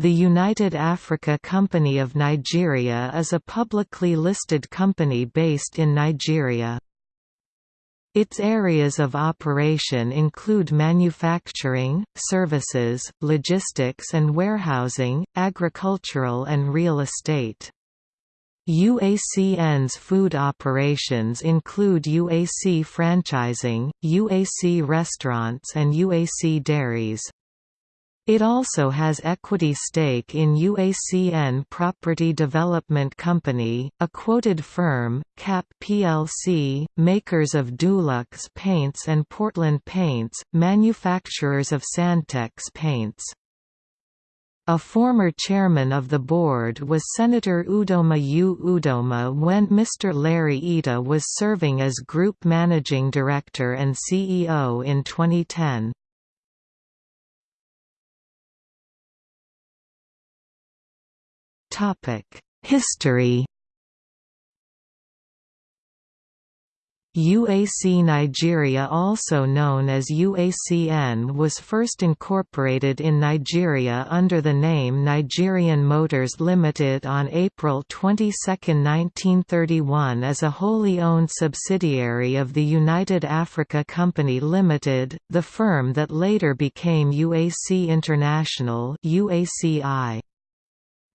the United Africa Company of Nigeria is a publicly listed company based in Nigeria. Its areas of operation include manufacturing, services, logistics and warehousing, agricultural and real estate. UACN's food operations include UAC franchising, UAC restaurants and UAC dairies. It also has equity stake in UACN Property Development Company, a quoted firm, CAP plc, makers of Dulux paints and Portland paints, manufacturers of Sandtex paints. A former chairman of the board was Senator Udoma U. Udoma when Mr. Larry Ettah was serving as Group Managing Director and CEO in 2010. History UAC Nigeria also known as UACN was first incorporated in Nigeria under the name Nigerian Motors Limited on April 22, 1931 as a wholly owned subsidiary of the United Africa Company Limited, the firm that later became UAC International UACI.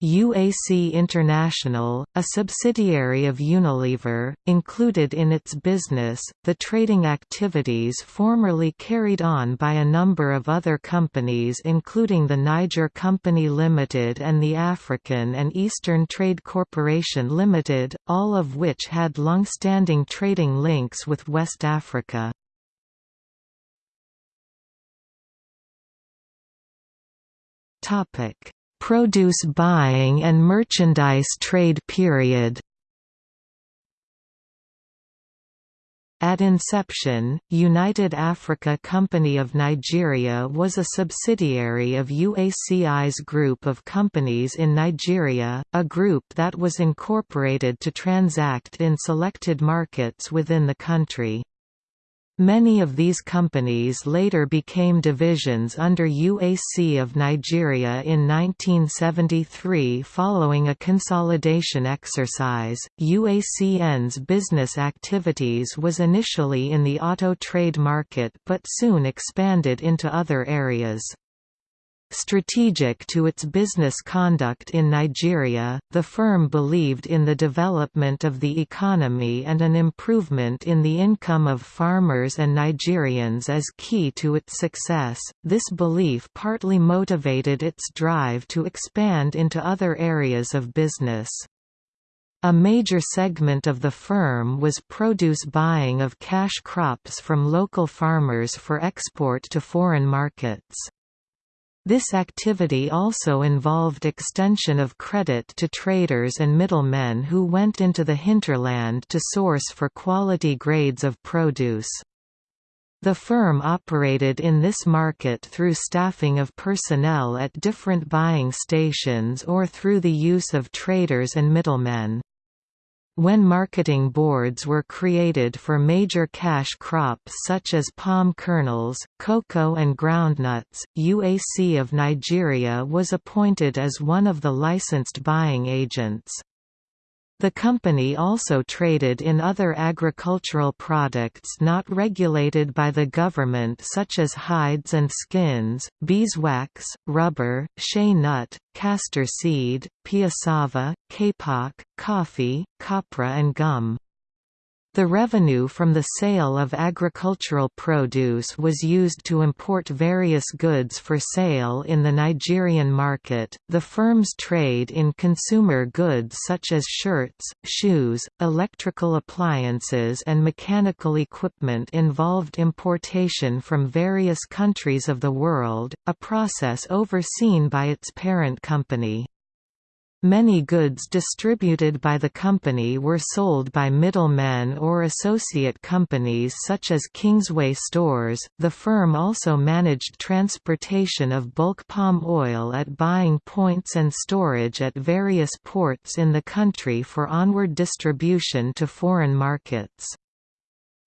UAC International, a subsidiary of Unilever, included in its business, the trading activities formerly carried on by a number of other companies including the Niger Company Limited and the African and Eastern Trade Corporation Limited, all of which had long-standing trading links with West Africa. Topic produce buying and merchandise trade period At inception, United Africa Company of Nigeria was a subsidiary of UACI's group of companies in Nigeria, a group that was incorporated to transact in selected markets within the country. Many of these companies later became divisions under UAC of Nigeria in 1973 following a consolidation exercise. UACN's business activities was initially in the auto trade market but soon expanded into other areas. Strategic to its business conduct in Nigeria, the firm believed in the development of the economy and an improvement in the income of farmers and Nigerians as key to its success. This belief partly motivated its drive to expand into other areas of business. A major segment of the firm was produce buying of cash crops from local farmers for export to foreign markets. This activity also involved extension of credit to traders and middlemen who went into the hinterland to source for quality grades of produce. The firm operated in this market through staffing of personnel at different buying stations or through the use of traders and middlemen. When marketing boards were created for major cash crops such as palm kernels, cocoa and groundnuts, UAC of Nigeria was appointed as one of the licensed buying agents. The company also traded in other agricultural products not regulated by the government such as hides and skins, beeswax, rubber, shea nut, castor seed, piassava, kapok, coffee, copra and gum. The revenue from the sale of agricultural produce was used to import various goods for sale in the Nigerian market. The firm's trade in consumer goods such as shirts, shoes, electrical appliances, and mechanical equipment involved importation from various countries of the world, a process overseen by its parent company. Many goods distributed by the company were sold by middlemen or associate companies such as Kingsway Stores. The firm also managed transportation of bulk palm oil at buying points and storage at various ports in the country for onward distribution to foreign markets.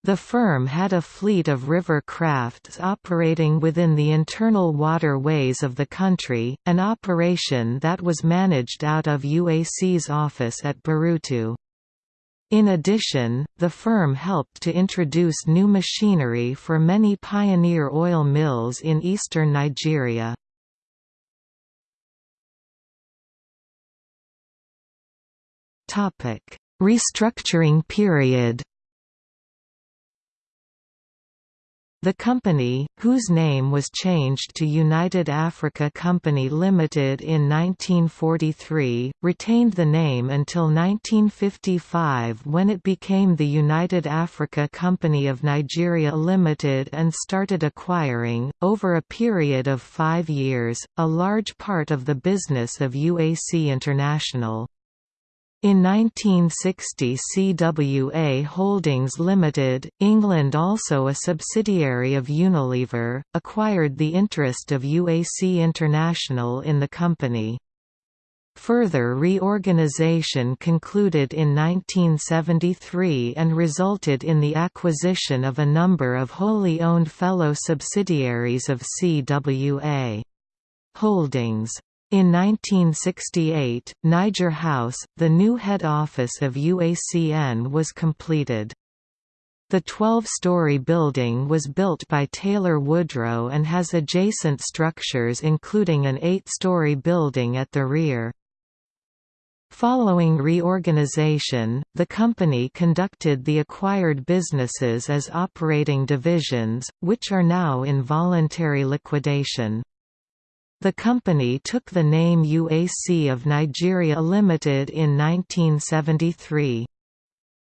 The firm had a fleet of river crafts operating within the internal waterways of the country, an operation that was managed out of UAC's office at Burutu. In addition, the firm helped to introduce new machinery for many pioneer oil mills in eastern Nigeria. Restructuring period The company, whose name was changed to United Africa Company Limited in 1943, retained the name until 1955 when it became the United Africa Company of Nigeria Limited and started acquiring, over a period of five years, a large part of the business of UAC International. In 1960 CWA Holdings Limited, England also a subsidiary of Unilever, acquired the interest of UAC International in the company. Further reorganisation concluded in 1973 and resulted in the acquisition of a number of wholly owned fellow subsidiaries of CWA. Holdings in 1968, Niger House, the new head office of UACN was completed. The 12-story building was built by Taylor Woodrow and has adjacent structures including an eight-story building at the rear. Following reorganization, the company conducted the acquired businesses as operating divisions, which are now in voluntary liquidation. The company took the name UAC of Nigeria Limited in 1973.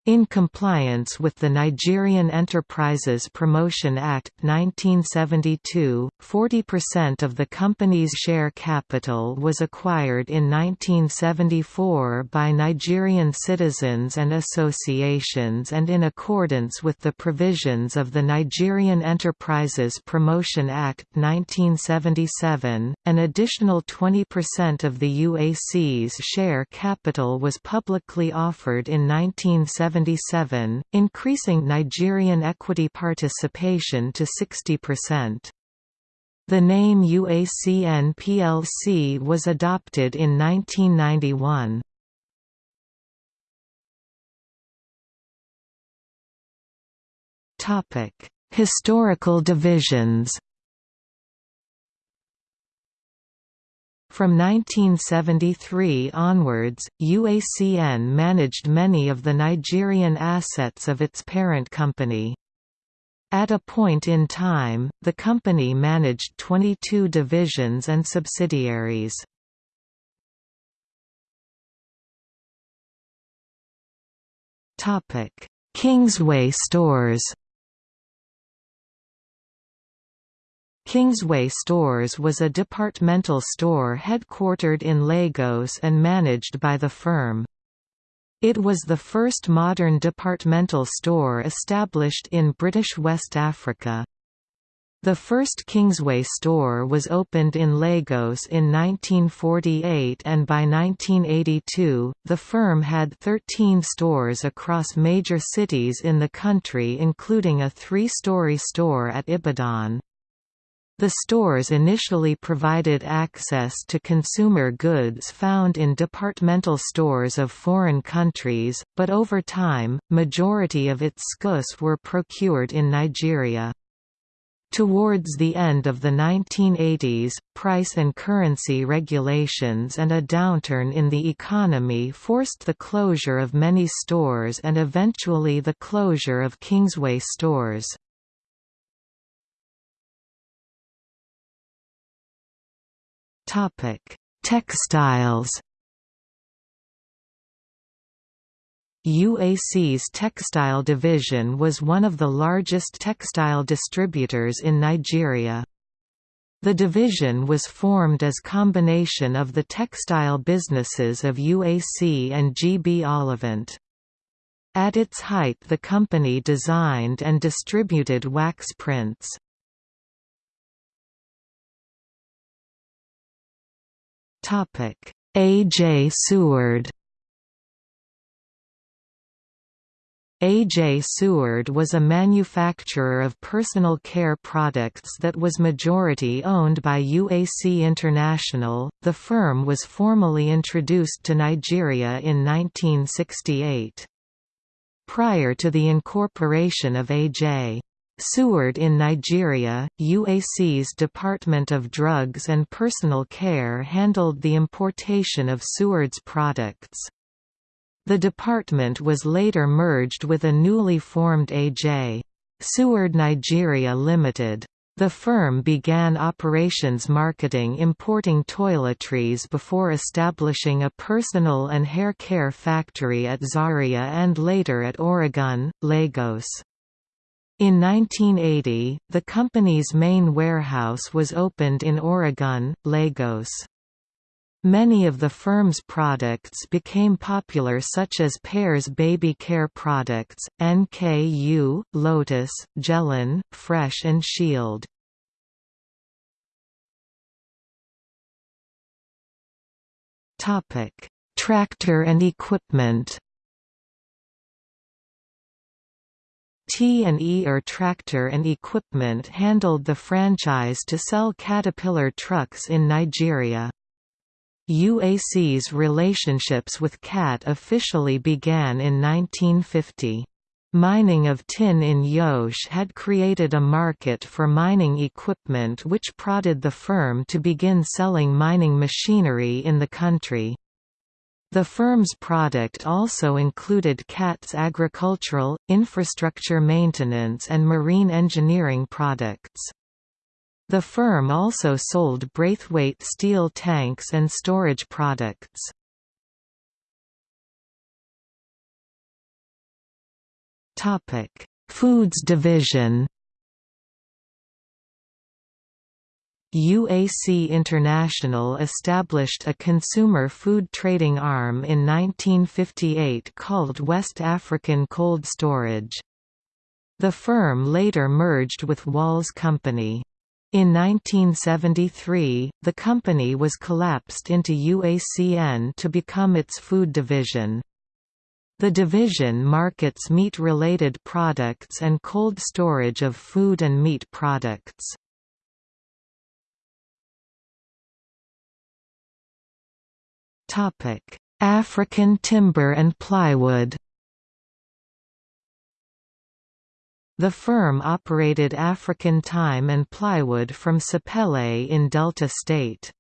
In compliance with the Nigerian Enterprises Promotion Act 1972, 40% of the company's share capital was acquired in 1974 by Nigerian citizens and associations and in accordance with the provisions of the Nigerian Enterprises Promotion Act 1977, an additional 20% of the UAC's share capital was publicly offered in 1970 1977, increasing Nigerian equity participation to 60%. The name UACN plc was adopted in 1991. Historical divisions From 1973 onwards, UACN managed many of the Nigerian assets of its parent company. At a point in time, the company managed 22 divisions and subsidiaries. Kingsway stores Kingsway Stores was a departmental store headquartered in Lagos and managed by the firm. It was the first modern departmental store established in British West Africa. The first Kingsway store was opened in Lagos in 1948 and by 1982, the firm had 13 stores across major cities in the country including a three-story store at Ibadan. The stores initially provided access to consumer goods found in departmental stores of foreign countries, but over time, majority of its goods were procured in Nigeria. Towards the end of the 1980s, price and currency regulations and a downturn in the economy forced the closure of many stores and eventually the closure of Kingsway stores. Topic: Textiles. UAC's textile division was one of the largest textile distributors in Nigeria. The division was formed as combination of the textile businesses of UAC and GB Ollivant. At its height the company designed and distributed wax prints. A. J. Seward. A.J. Seward was a manufacturer of personal care products that was majority owned by UAC International. The firm was formally introduced to Nigeria in 1968. Prior to the incorporation of A.J. Seward in Nigeria, UAC's Department of Drugs and Personal Care handled the importation of Seward's products. The department was later merged with a newly formed A.J. Seward Nigeria Limited. The firm began operations marketing importing toiletries before establishing a personal and hair care factory at Zaria and later at Oregun, Lagos. In 1980, the company's main warehouse was opened in Oregun, Lagos. Many of the firm's products became popular such as Pear's baby care products, NKU, Lotus, Gelon, Fresh and Shield. Tractor and equipment T&E or Tractor and Equipment handled the franchise to sell Caterpillar trucks in Nigeria. UAC's relationships with CAT officially began in 1950. Mining of tin in Jos had created a market for mining equipment which prodded the firm to begin selling mining machinery in the country. The firm's product also included CAT's agricultural, infrastructure maintenance and marine engineering products. The firm also sold Braithwaite steel tanks and storage products. Foods division UAC International established a consumer food trading arm in 1958 called West African Cold Storage. The firm later merged with Walls Company. In 1973, the company was collapsed into UACN to become its food division. The division markets meat-related products and cold storage of food and meat products. African timber and plywood The firm operated African Timber and Plywood from Sapele in Delta State.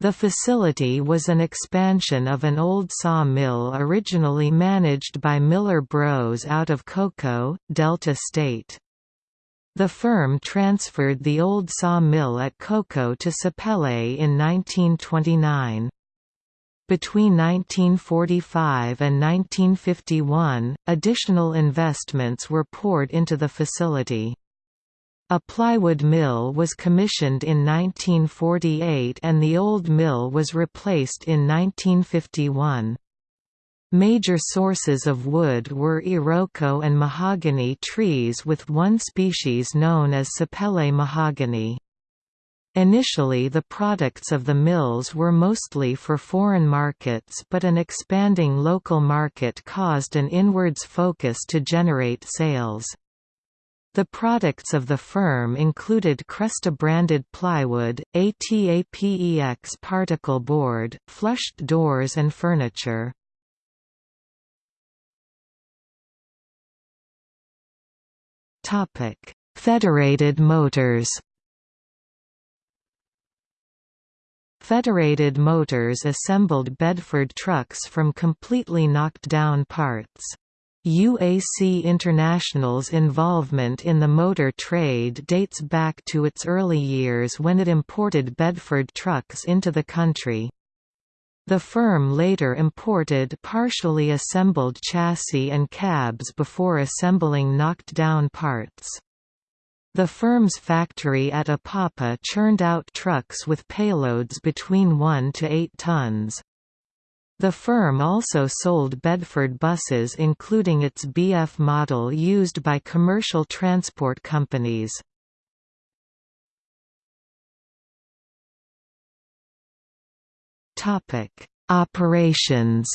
The facility was an expansion of an old saw mill originally managed by Miller Bros out of Koko, Delta State. The firm transferred the old saw mill at Koko to Sapele in 1929. Between 1945 and 1951, additional investments were poured into the facility. A plywood mill was commissioned in 1948 and the old mill was replaced in 1951. Major sources of wood were iroko and mahogany trees with one species known as sapele mahogany. Initially the products of the mills were mostly for foreign markets but an expanding local market caused an inwards focus to generate sales. The products of the firm included Cresta-branded plywood, ATAPEX particle board, flushed doors and furniture. Federated Motors Federated Motors assembled Bedford trucks from completely knocked-down parts. UAC International's involvement in the motor trade dates back to its early years when it imported Bedford trucks into the country. The firm later imported partially assembled chassis and cabs before assembling knocked-down parts. The firm's factory at Apapa churned out trucks with payloads between 1 to 8 tons. The firm also sold Bedford buses including its BF model used by commercial transport companies. Operations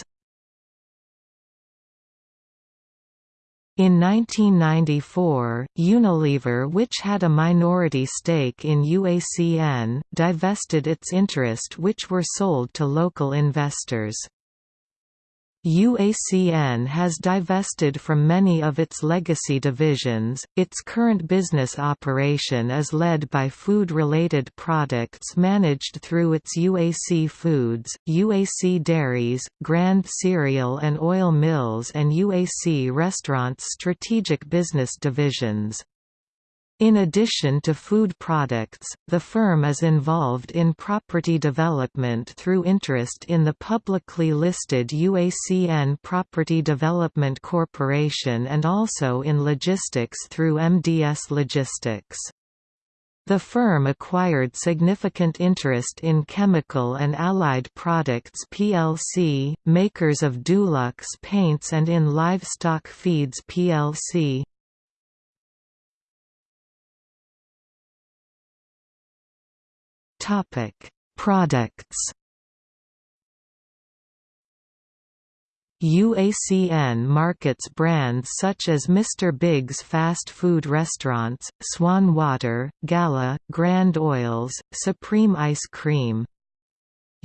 In 1994, Unilever which had a minority stake in UACN, divested its interest which were sold to local investors. UACN has divested from many of its legacy divisions. Its current business operation is led by food related products managed through its UAC Foods, UAC Dairies, Grand Cereal and Oil Mills, and UAC Restaurants strategic business divisions. In addition to food products, the firm is involved in property development through interest in the publicly listed UACN Property Development Corporation and also in logistics through MDS Logistics. The firm acquired significant interest in Chemical and Allied Products plc, makers of Dulux paints and in Livestock Feeds plc. Topic: Products. UACN markets brands such as Mr. Biggs fast food restaurants, Swan Water, Gala, Grand Oils, Supreme Ice Cream.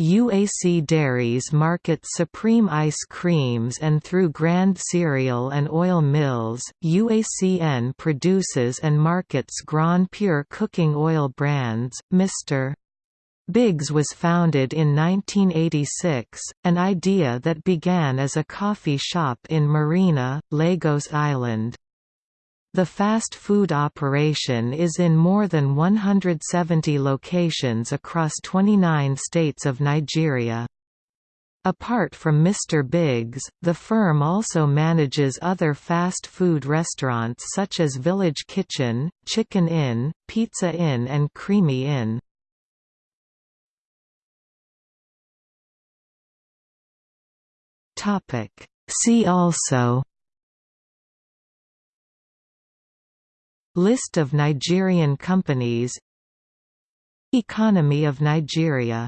UAC Dairies markets Supreme Ice Creams and through Grand Cereal and Oil Mills, UACN produces and markets Grand Pure cooking oil brands, Mr. Biggs was founded in 1986, an idea that began as a coffee shop in Marina, Lagos Island. The fast food operation is in more than 170 locations across 29 states of Nigeria. Apart from Mr. Biggs, the firm also manages other fast food restaurants such as Village Kitchen, Chicken Inn, Pizza Inn and Creamy Inn. Topic. See also List of Nigerian companies Economy of Nigeria